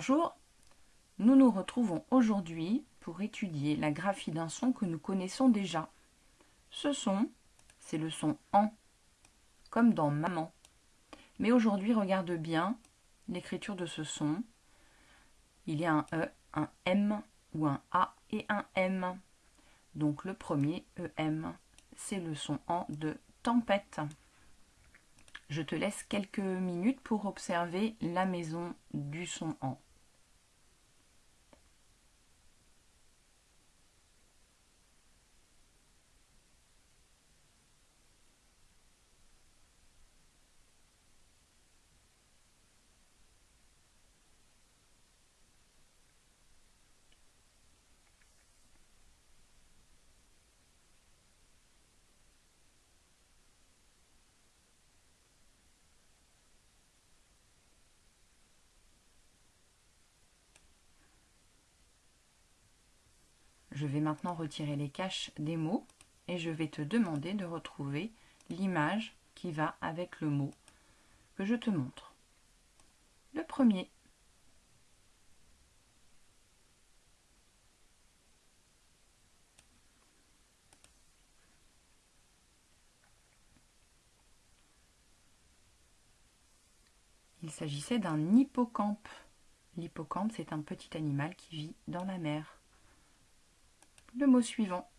Bonjour, nous nous retrouvons aujourd'hui pour étudier la graphie d'un son que nous connaissons déjà. Ce son, c'est le son AN, comme dans maman. Mais aujourd'hui, regarde bien l'écriture de ce son. Il y a un E, un M ou un A et un M. Donc le premier, EM, c'est le son AN de tempête. Je te laisse quelques minutes pour observer la maison du son en. Je vais maintenant retirer les caches des mots et je vais te demander de retrouver l'image qui va avec le mot que je te montre. Le premier. Il s'agissait d'un hippocampe. L'hippocampe, c'est un petit animal qui vit dans la mer le mot suivant.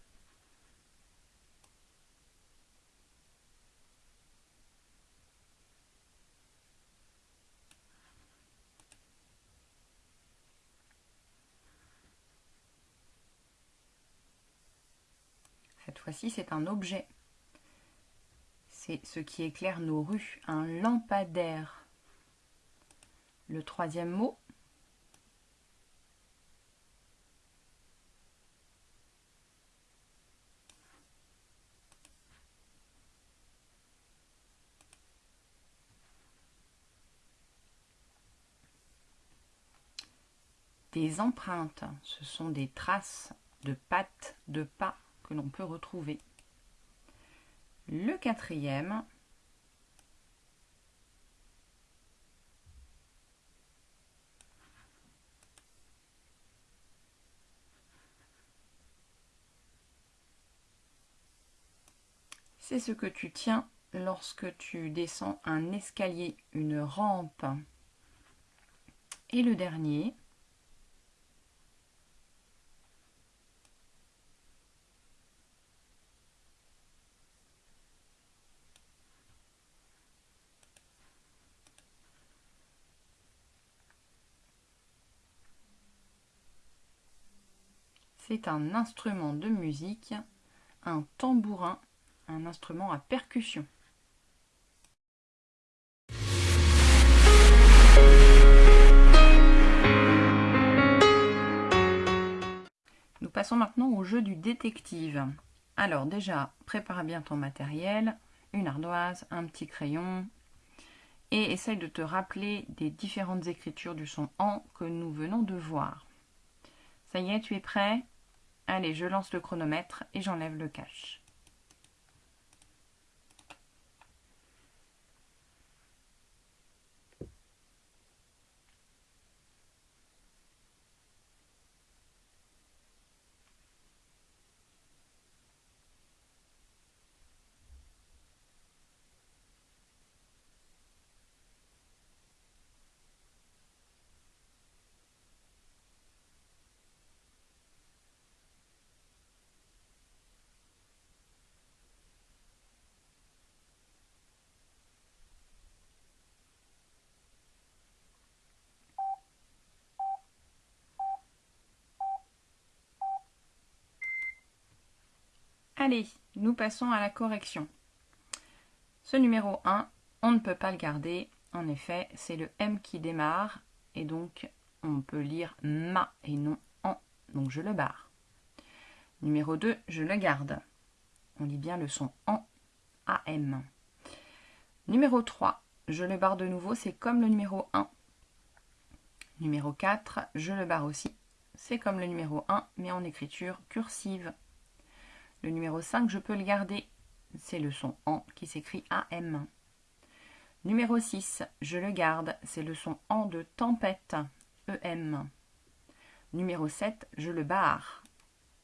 Cette fois-ci, c'est un objet. C'est ce qui éclaire nos rues, un lampadaire. Le troisième mot, Empreintes, ce sont des traces de pattes, de pas que l'on peut retrouver. Le quatrième, c'est ce que tu tiens lorsque tu descends un escalier, une rampe. Et le dernier, C'est un instrument de musique, un tambourin, un instrument à percussion. Nous passons maintenant au jeu du détective. Alors déjà, prépare bien ton matériel, une ardoise, un petit crayon, et essaye de te rappeler des différentes écritures du son en que nous venons de voir. Ça y est, tu es prêt? Allez, je lance le chronomètre et j'enlève le cache. Allez, nous passons à la correction. Ce numéro 1, on ne peut pas le garder. En effet, c'est le M qui démarre. Et donc, on peut lire ma et non en. Donc, je le barre. Numéro 2, je le garde. On lit bien le son en AM. Numéro 3, je le barre de nouveau. C'est comme le numéro 1. Numéro 4, je le barre aussi. C'est comme le numéro 1, mais en écriture cursive. Le numéro 5, je peux le garder. C'est le son AN qui s'écrit AM. Numéro 6, je le garde. C'est le son AN de tempête. EM. Numéro 7, je le barre.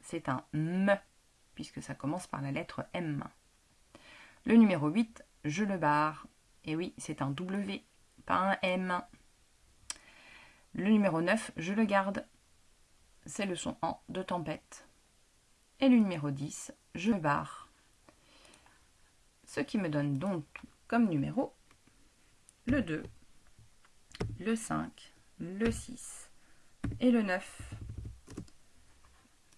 C'est un M, puisque ça commence par la lettre M. Le numéro 8, je le barre. Et oui, c'est un W, pas un M. Le numéro 9, je le garde. C'est le son en de tempête. Et le numéro 10, je barre. Ce qui me donne donc comme numéro le 2, le 5, le 6 et le 9.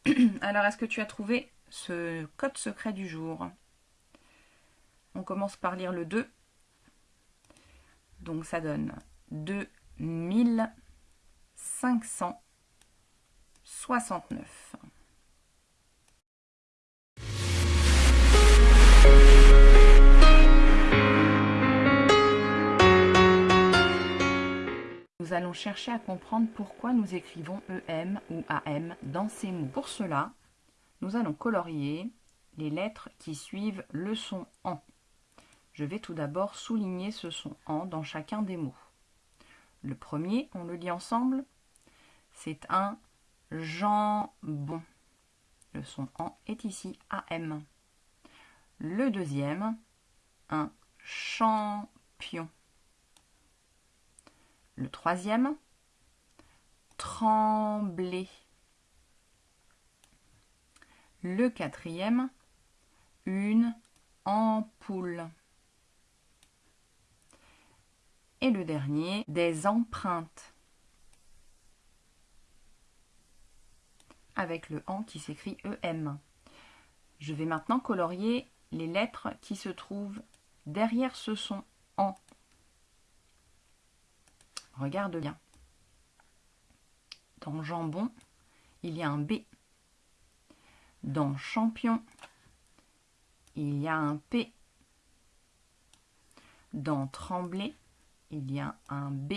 Alors, est-ce que tu as trouvé ce code secret du jour? On commence par lire le 2. Donc, ça donne 2569. Nous allons chercher à comprendre pourquoi nous écrivons EM ou AM dans ces mots. Pour cela, nous allons colorier les lettres qui suivent le son en. Je vais tout d'abord souligner ce son en dans chacun des mots. Le premier, on le lit ensemble, c'est un jambon. Le son en est ici AM. Le deuxième, un champion. Le troisième, trembler. Le quatrième, une ampoule. Et le dernier, des empreintes. Avec le en qui s'écrit EM. Je vais maintenant colorier les lettres qui se trouvent derrière ce son en. Regarde bien. Dans jambon, il y a un B. Dans champion, il y a un P. Dans trembler, il y a un B.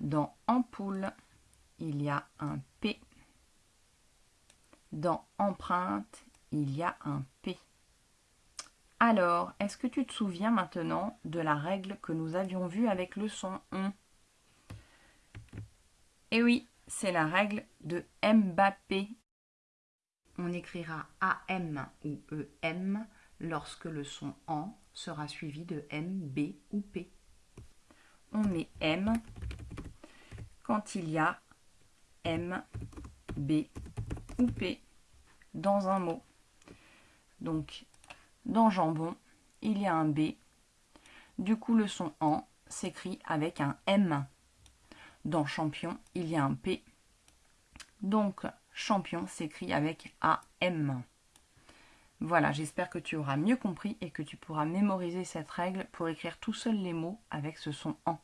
Dans ampoule, il y a un P. Dans empreinte, il y a un P. Alors, est-ce que tu te souviens maintenant de la règle que nous avions vue avec le son on? Eh oui, c'est la règle de Mbappé. On écrira AM ou EM lorsque le son en sera suivi de M, B ou P. On met M quand il y a M, B ou P dans un mot. Donc, dans jambon, il y a un B. Du coup, le son en s'écrit avec un M. Dans champion, il y a un P. Donc, champion s'écrit avec AM. Voilà, j'espère que tu auras mieux compris et que tu pourras mémoriser cette règle pour écrire tout seul les mots avec ce son en.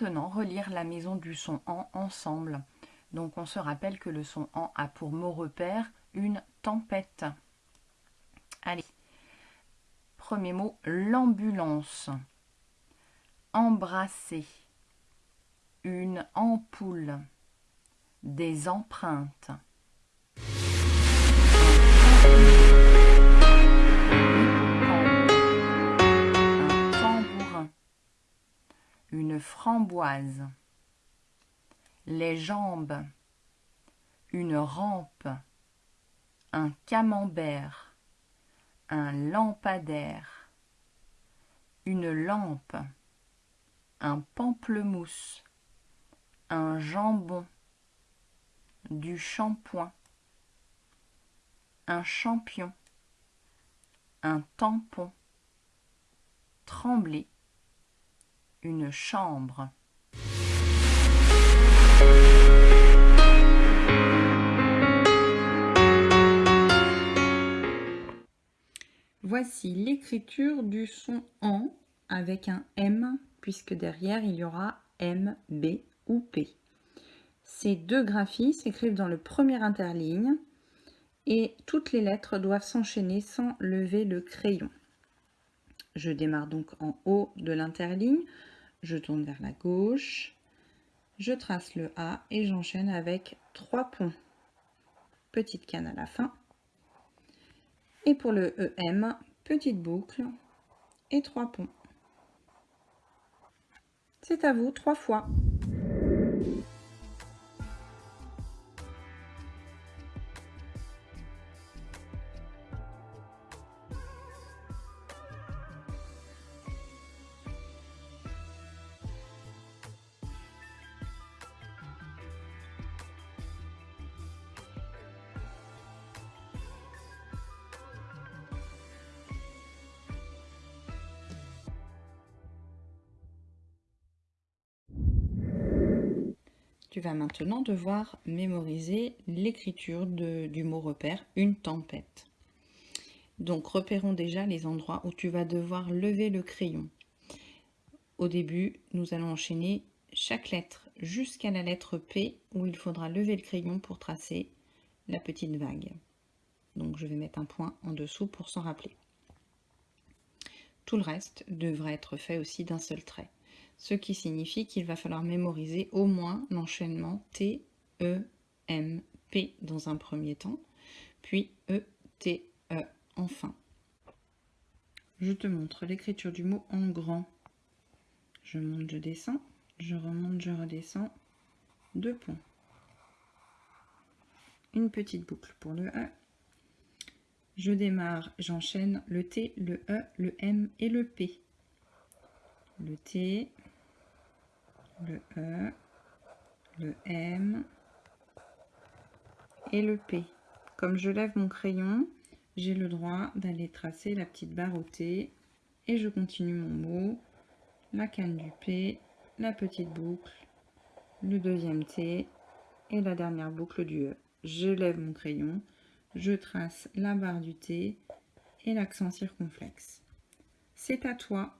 Maintenant relire la maison du son en ensemble. Donc on se rappelle que le son en a pour mot repère une tempête. Allez, premier mot, l'ambulance. Embrasser. Une ampoule. Des empreintes. Une framboise, les jambes, une rampe, un camembert, un lampadaire, une lampe, un pamplemousse, un jambon, du shampoing, un champion, un tampon, trembler, chambre. Voici l'écriture du son en avec un M puisque derrière il y aura M, B ou P. Ces deux graphies s'écrivent dans le premier interligne et toutes les lettres doivent s'enchaîner sans lever le crayon. Je démarre donc en haut de l'interligne je tourne vers la gauche, je trace le A et j'enchaîne avec trois ponts. Petite canne à la fin. Et pour le EM, petite boucle et trois ponts. C'est à vous trois fois. Tu vas maintenant devoir mémoriser l'écriture du mot repère, une tempête. Donc repérons déjà les endroits où tu vas devoir lever le crayon. Au début, nous allons enchaîner chaque lettre jusqu'à la lettre P où il faudra lever le crayon pour tracer la petite vague. Donc je vais mettre un point en dessous pour s'en rappeler. Tout le reste devra être fait aussi d'un seul trait ce qui signifie qu'il va falloir mémoriser au moins l'enchaînement T, E, M, P dans un premier temps, puis E, T, E enfin. Je te montre l'écriture du mot en grand. Je monte, je descends, je remonte, je redescends, deux points. Une petite boucle pour le E. Je démarre, j'enchaîne le T, le E, le M et le P. Le T, le E, le M et le P. Comme je lève mon crayon, j'ai le droit d'aller tracer la petite barre au T et je continue mon mot, la canne du P, la petite boucle, le deuxième T et la dernière boucle du E. Je lève mon crayon, je trace la barre du T et l'accent circonflexe. C'est à toi